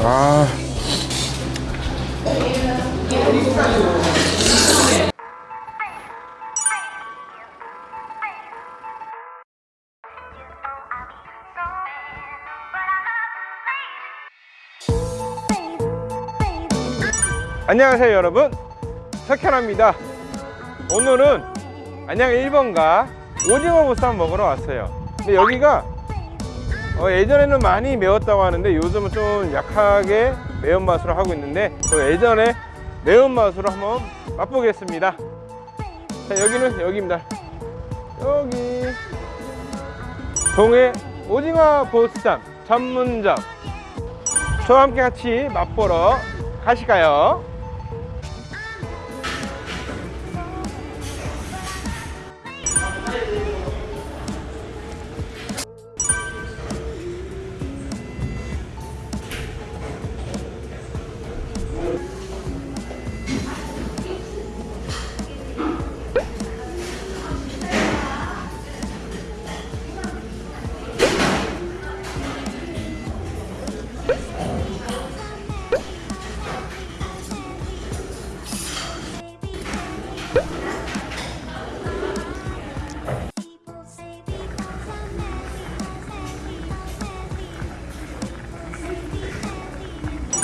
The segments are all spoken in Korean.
아. 안녕하세요 여러분. 석현아입니다. 오늘은 안양 1번가 오징어 보쌈 먹으러 왔어요. 근데 여기가 어, 예전에는 많이 매웠다고 하는데 요즘은 좀 약하게 매운맛으로 하고 있는데 저 예전에 매운맛으로 한번 맛보겠습니다. 자 여기는 여기입니다. 여기. 동해 오징어 보쌈 전문점. 저와 함께 같이 맛보러 가실까요?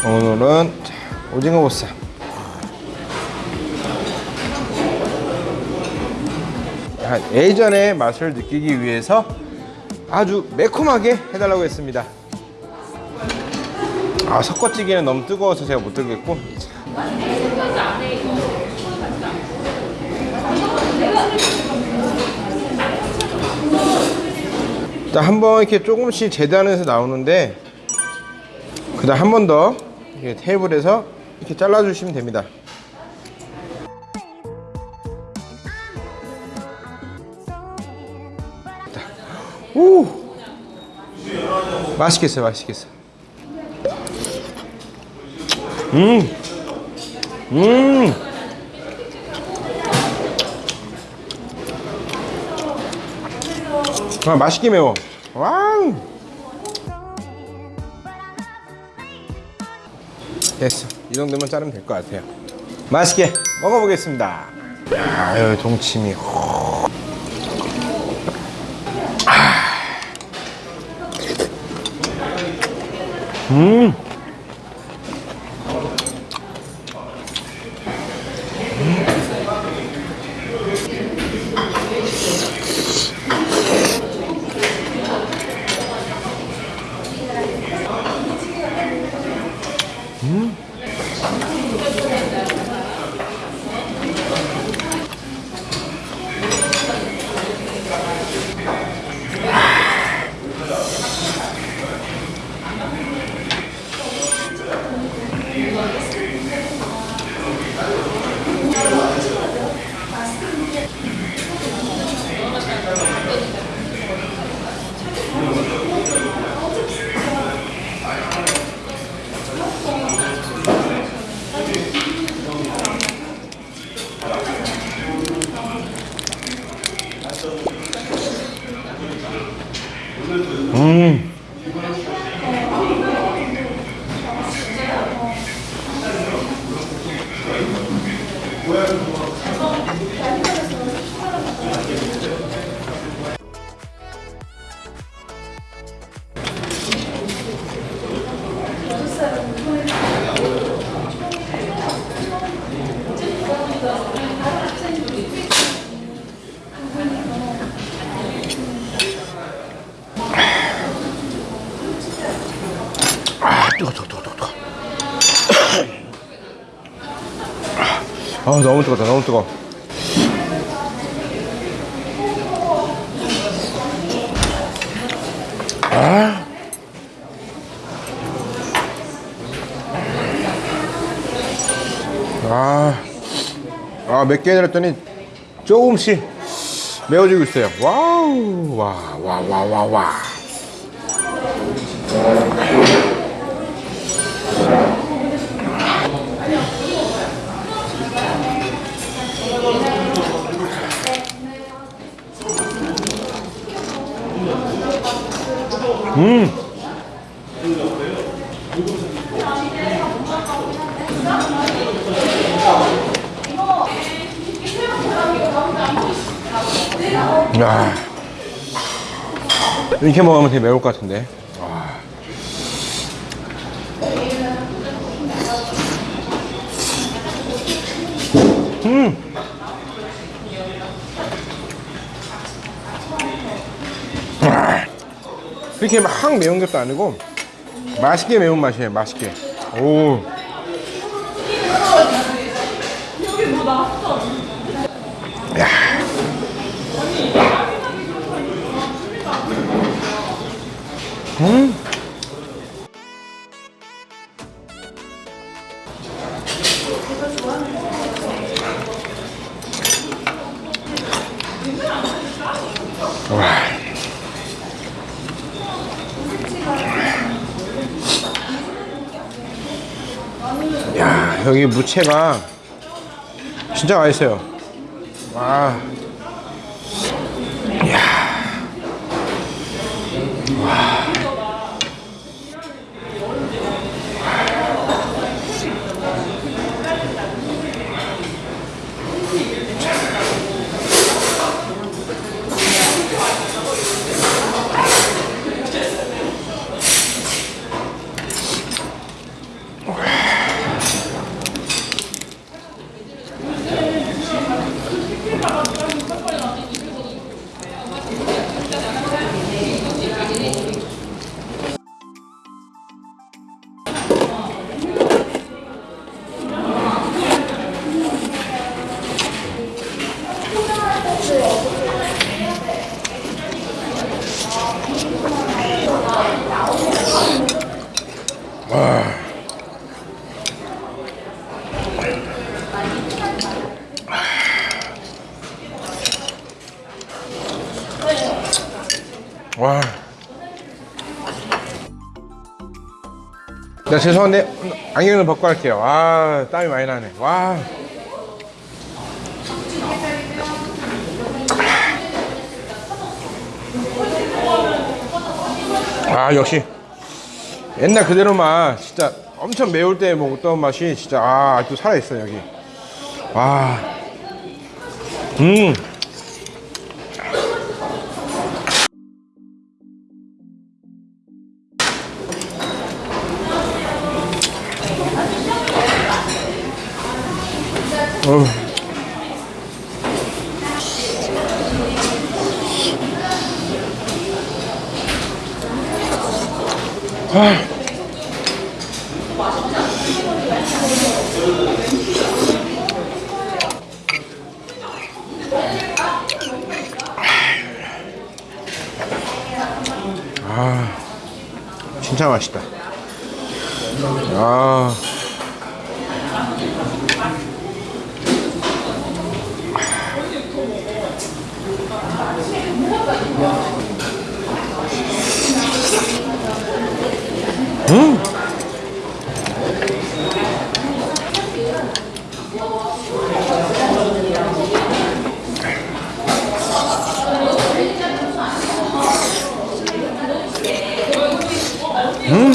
오늘은 자, 오징어 보쌈 아, 예전의 맛을 느끼기 위해서 아주 매콤하게 해달라고 했습니다 아 섞어찌개는 너무 뜨거워서 제가 못 들겠고 자. 자, 한번 이렇게 조금씩 재단해서 나오는데 그 다음 한 번 더 테이블에서 이렇게 잘라주시면 됩니다 자, 오 맛있겠어요 맛있겠어 음 음. 아, 맛있게 매워. 와우. 됐어. 이 정도면 자르면 될 것 같아요. 맛있게 먹어보겠습니다. 아유, 동치미. 아. 음. 음. 아. 아, 너무 뜨겁다, 너무 뜨거. 아. 아, 몇개 해드렸더니 조금씩 매워지고 있어요. 와우, 와, 와, 와, 와, 와. 음. 야. 이렇게 먹으면 되게 매울 것 같은데. 와. 음. 와. 그렇게 막 매운 것도 아니고 맛있게 매운 맛이에요. 맛있게. 오. 음. 와. 야, 여기 무채가 진짜 맛있어요. 와. 와. 나 죄송한데 안경을 벗고 할게요. 와 땀이 많이 나네. 와. 아 역시 옛날 그대로 맛 진짜 엄청 매울 때 먹었던 맛이 진짜 아 아직도 살아있어 여기. 와. 음. 어. 아. 아, 진짜 맛있다. 아. 음. 음.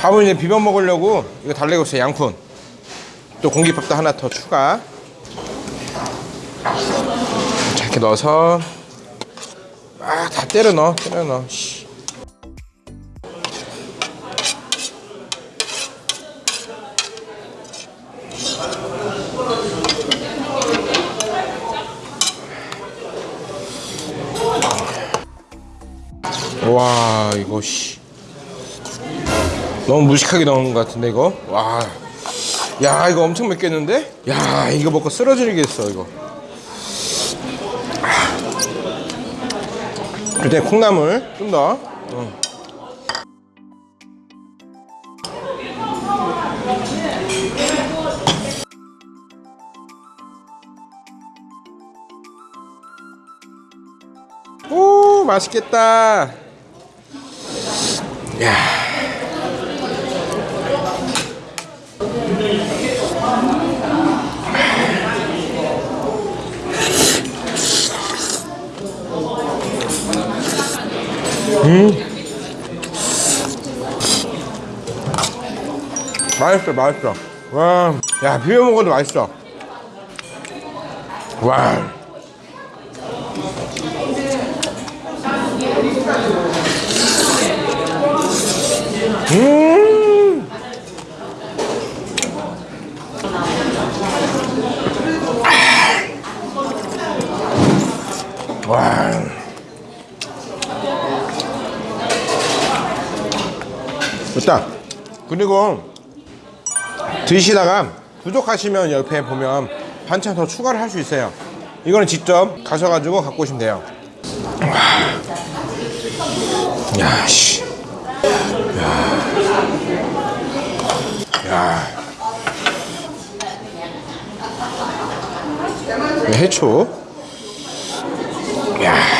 밥은 이제 비벼 먹으려고 이거 달래고있어요 양푼. 또 공깃밥도 하나 더 추가. 자 이렇게 넣어서 아 다 때려 넣어 때려 넣어 와 이거 씨 너무 무식하게 넣은 것 같은데 이거 와 야 이거 엄청 맵겠는데 야 이거 먹고 쓰러지겠어 이거 일단 콩나물 좀 더. 어. 오 맛있겠다. 야. 음. 맛있어 맛있어 와야 비벼 먹어도 맛있어 와 음. 와. 됐다. 그리고 드시다가 부족하시면 옆에 보면 반찬 더 추가를 할 수 있어요. 이거는 직접 가셔가지고 갖고 오시면 돼요. 야, 씨. 야. 야. 해초. 야.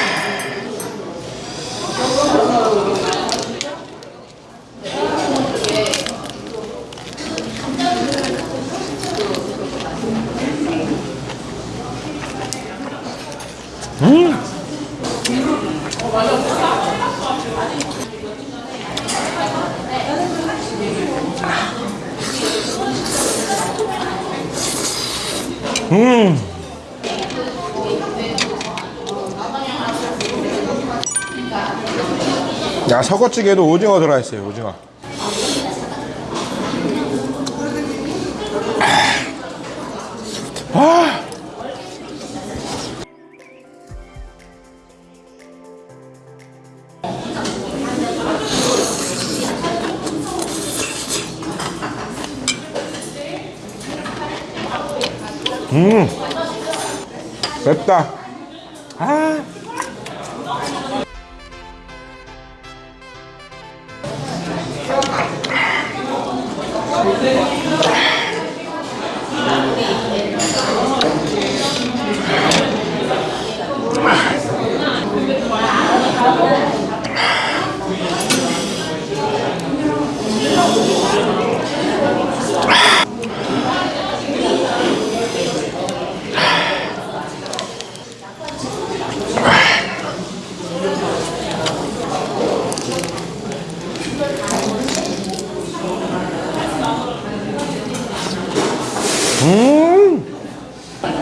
야, 서거찌개에도 오징어 들어가 있어요, 오징어. 맵다. 아.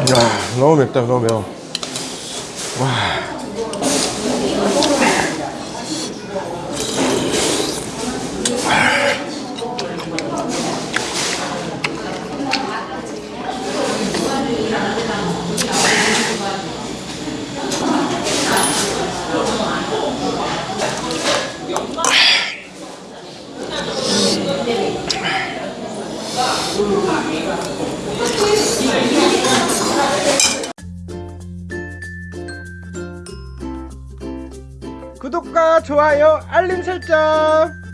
야, 너무 맵다, 너무 매워. 좋아요, 알림 설정.